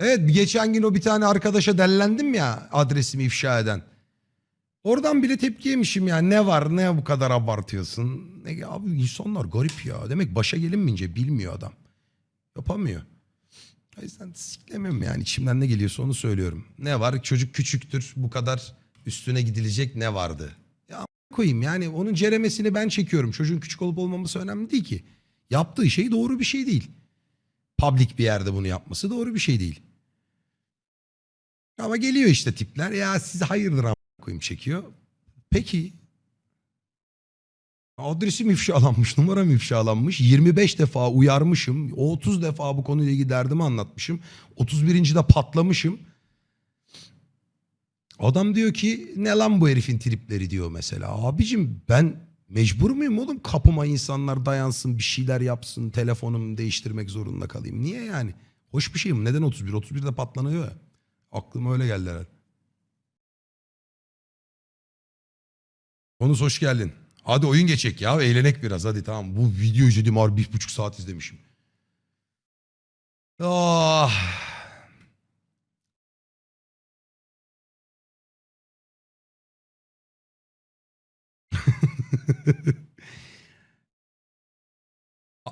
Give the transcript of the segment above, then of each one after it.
Evet geçen gün o bir tane arkadaşa dellendim ya adresimi ifşa eden. Oradan bile tepki yemişim ya. Ne var ne bu kadar abartıyorsun. Ne, abi insanlar garip ya. Demek başa gelinmeyince bilmiyor adam. Yapamıyor. O yüzden siklemem yani. içimden ne geliyorsa onu söylüyorum. Ne var? Çocuk küçüktür. Bu kadar üstüne gidilecek ne vardı? Ya koyayım yani onun ceremesini ben çekiyorum. Çocuğun küçük olup olmaması önemli değil ki. Yaptığı şey doğru bir şey değil. Public bir yerde bunu yapması doğru bir şey değil. Ama geliyor işte tipler. Ya siz hayırdır a- koyayım çekiyor. Peki. Adresim ifşalanmış, numaram ifşalanmış. 25 defa uyarmışım. 30 defa bu konuyla ilgili derdimi anlatmışım. 31. de patlamışım. Adam diyor ki ne lan bu herifin tripleri diyor mesela. Abicim ben mecbur muyum oğlum? Kapıma insanlar dayansın, bir şeyler yapsın, telefonumu değiştirmek zorunda kalayım. Niye yani? Hoş bir şey mi? Neden 31? 31'de patlanıyor ya. Aklıma öyle geldi herhalde. Konus hoş geldin. Hadi oyun geçecek ya. Eğlenek biraz hadi tamam. Bu video izledim harbi bir buçuk saat izlemişim. Ah.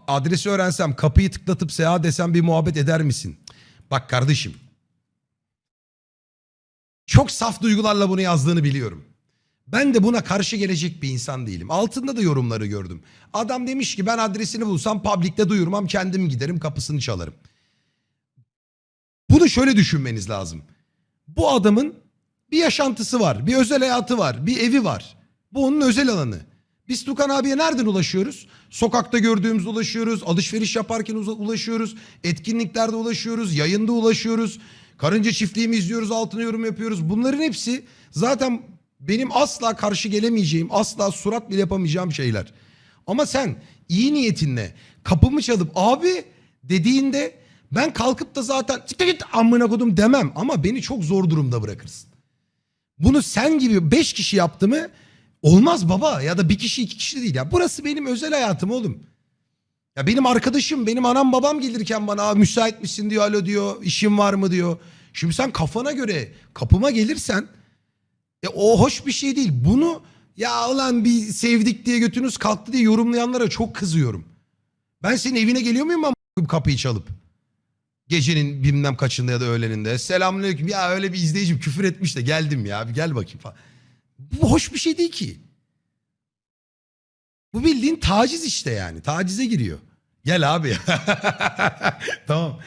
Adresi öğrensem kapıyı tıklatıp seha desem bir muhabbet eder misin? Bak kardeşim. Çok saf duygularla bunu yazdığını biliyorum. Ben de buna karşı gelecek bir insan değilim. Altında da yorumları gördüm. Adam demiş ki ben adresini bulsam publikte duyurmam kendim giderim kapısını çalarım. Bunu şöyle düşünmeniz lazım. Bu adamın bir yaşantısı var, bir özel hayatı var, bir evi var. Bu onun özel alanı. Biz Tukan abiye nereden ulaşıyoruz? Sokakta gördüğümüzde ulaşıyoruz, alışveriş yaparken ulaşıyoruz, etkinliklerde ulaşıyoruz, yayında ulaşıyoruz. Karınca çiftliğimi izliyoruz, altına yorum yapıyoruz. Bunların hepsi zaten benim asla karşı gelemeyeceğim, asla surat bile yapamayacağım şeyler. Ama sen iyi niyetinle kapımı çalıp abi dediğinde ben kalkıp da zaten "Siktir git amına kodum demem ama beni çok zor durumda bırakırsın. Bunu sen gibi beş kişi yaptı mı olmaz baba ya da bir kişi iki kişi değil ya. Burası benim özel hayatım oğlum. Ya benim arkadaşım benim anam babam gelirken bana "Aa, müsait misin diyor alo diyor işin var mı diyor. Şimdi sen kafana göre kapıma gelirsen e, o hoş bir şey değil. Bunu ya ulan bir sevdik diye götünüz kalktı diye yorumlayanlara çok kızıyorum. Ben senin evine geliyor muyum ama kapıyı çalıp? Gecenin bilmem kaçında ya da öğleninde. Selamünaleyküm. Ya öyle bir izleyicim küfür etmiş de geldim ya. Bir gel bakayım falan. Bu hoş bir şey değil ki. Bu bildiğin taciz işte yani. Tacize giriyor. Gel abi. tamam.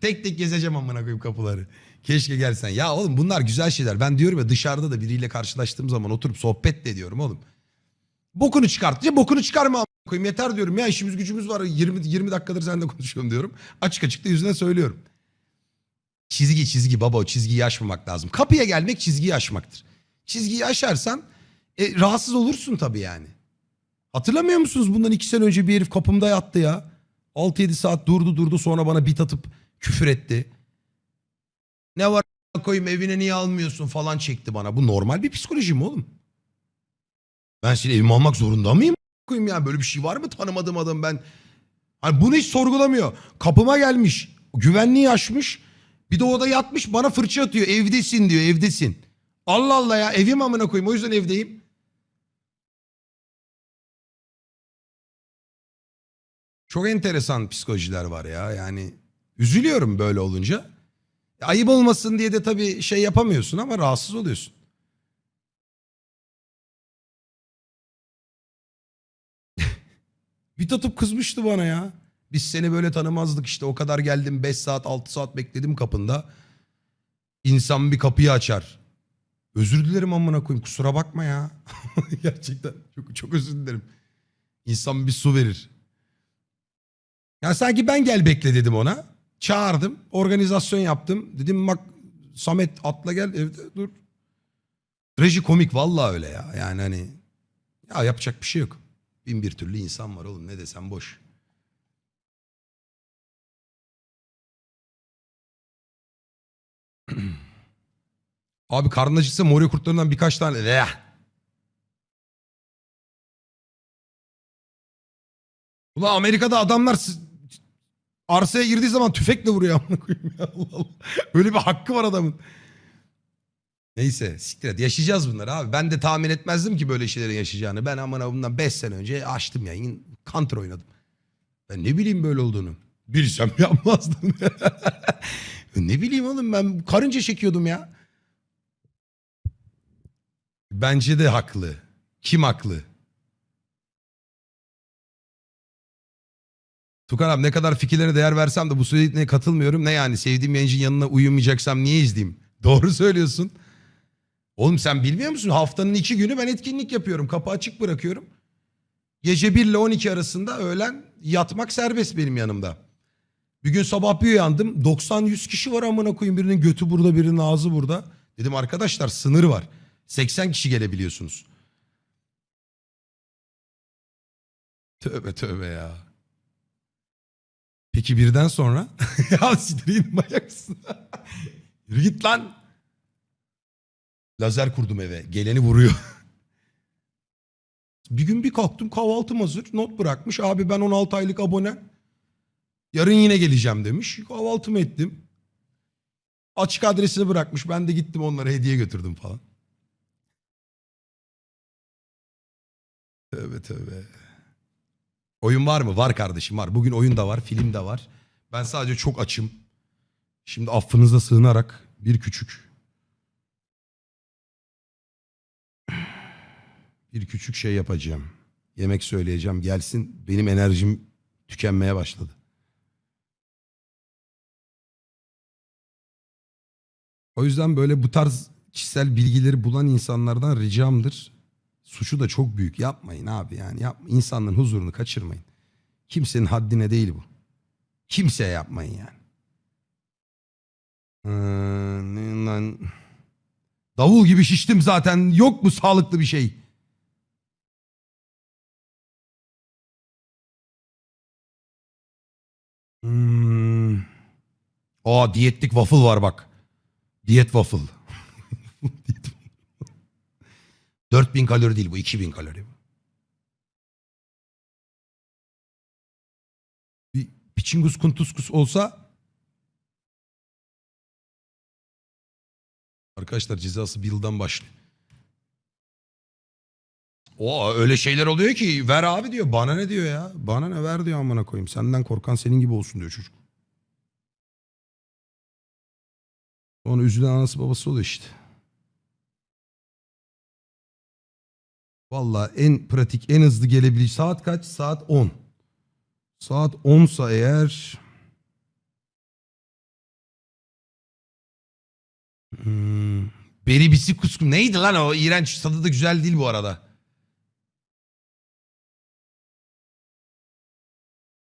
Tek tek gezeceğim amına koyayım kapıları. Keşke gelsen. Ya oğlum bunlar güzel şeyler. Ben diyorum ya dışarıda da biriyle karşılaştığım zaman oturup sohbet de ediyorum oğlum. Bokunu çıkartınca bokunu çıkarma amına koyayım. Yeter diyorum ya işimiz gücümüz var. 20 20 dakikadır seninle konuşuyorum diyorum. Açık açık da yüzüne söylüyorum. Çizgi çizgi baba o çizgiyi aşmamak lazım. Kapıya gelmek çizgiyi aşmaktır. Çizgiyi aşarsan e, rahatsız olursun tabii yani. Hatırlamıyor musunuz bundan iki sene önce bir herif kapımda yattı ya. 6-7 saat durdu durdu sonra bana bit atıp küfür etti. Ne var koyayım evine niye almıyorsun falan çekti bana. Bu normal bir psikoloji mi oğlum? Ben seni evime almak zorunda mıyım? Koyayım ya böyle bir şey var mı tanımadığım adam ben. Hani bunu hiç sorgulamıyor. Kapıma gelmiş. Güvenliği aşmış. Bir de orada yatmış bana fırça atıyor. Evdesin diyor evdesin. Allah Allah ya evim amına koyayım o yüzden evdeyim. Çok enteresan psikolojiler var ya yani. Üzülüyorum böyle olunca. Ayıp olmasın diye de tabii şey yapamıyorsun ama rahatsız oluyorsun. Bir tutup kızmıştı bana ya. Biz seni böyle tanımazdık işte o kadar geldim 5 saat 6 saat bekledim kapında. İnsan bir kapıyı açar. Özür dilerim amına koyayım kusura bakma ya. Gerçekten çok, çok özür dilerim. İnsan bir su verir. Ya sanki ben gel bekle dedim ona. Çağırdım. Organizasyon yaptım. Dedim bak Samet atla gel evde dur. Reji komik vallahi öyle ya. Yani hani ya yapacak bir şey yok. Bin bir türlü insan var oğlum ne desem boş. Abi karnın acıksa Morio kurtlarından birkaç tane. Eh. Ulan Amerika'da adamlar arsaya girdiği zaman tüfekle vuruyor amına koyayım ya Allah Allah. Öyle bir hakkı var adamın. Neyse siktir et. Yaşayacağız bunları abi. Ben de tahmin etmezdim ki böyle şeylerin yaşayacağını. Ben amına bundan 5 sene önce açtım yayın. Counter oynadım. Ben ne bileyim böyle olduğunu. Bilsem yapmazdım. ne bileyim oğlum ben karınca çekiyordum ya. Bence de haklı. Kim haklı? Tukan abi ne kadar fikirlere değer versem de bu söylediklerine katılmıyorum. Ne yani sevdiğim yayıncının yanına uyumayacaksam niye izleyeyim? Doğru söylüyorsun. Oğlum sen bilmiyor musun? Haftanın iki günü ben etkinlik yapıyorum. Kapı açık bırakıyorum. Gece 1 ile 12 arasında öğlen yatmak serbest benim yanımda. Bir gün sabah bir uyandım. 90-100 kişi var amına koyayım. Birinin götü burada, birinin ağzı burada. Dedim arkadaşlar sınır var. 80 kişi gelebiliyorsunuz. Tövbe tövbe ya. Peki birden sonra? ya siktir manyaksın. Yürü git lan. Lazer kurdum eve. Geleni vuruyor. bir gün bir kalktım kahvaltım hazır. Not bırakmış. Abi ben 16 aylık abone. Yarın yine geleceğim demiş. Kahvaltımı ettim. Açık adresini bırakmış. Ben de gittim onlara hediye götürdüm falan. Tövbe tövbe. Oyun var mı? Var kardeşim var. Bugün oyun da var, film de var. Ben sadece çok açım. Şimdi affınıza sığınarak bir küçük bir küçük şey yapacağım. Yemek söyleyeceğim. Gelsin. Benim enerjim tükenmeye başladı. O yüzden böyle bu tarz kişisel bilgileri bulan insanlardan ricamdır. Suçu da çok büyük. Yapmayın abi yani. Yap, insanların huzurunu kaçırmayın. Kimsenin haddine değil bu. Kimseye yapmayın yani. Ee? Davul gibi şiştim zaten. Yok mu sağlıklı bir şey? Hmm. Aa diyetlik waffle var bak. Diyet waffle. Diyet- 4000 kalori değil bu 2000 kalori. Bir piçingus kuntuskus olsa Arkadaşlar cezası bir yıldan başlıyor. O öyle şeyler oluyor ki ver abi diyor. Bana ne diyor ya? Bana ne ver diyor amına koyayım. Senden korkan senin gibi olsun diyor çocuk. Sonra üzülen anası babası oluyor işte. Valla en pratik, en hızlı gelebilecek saat kaç? Saat 10. Saat 10 sa eğer Hmm. Beri bisi kuskum. Neydi lan o? İğrenç. Tadı da güzel değil bu arada.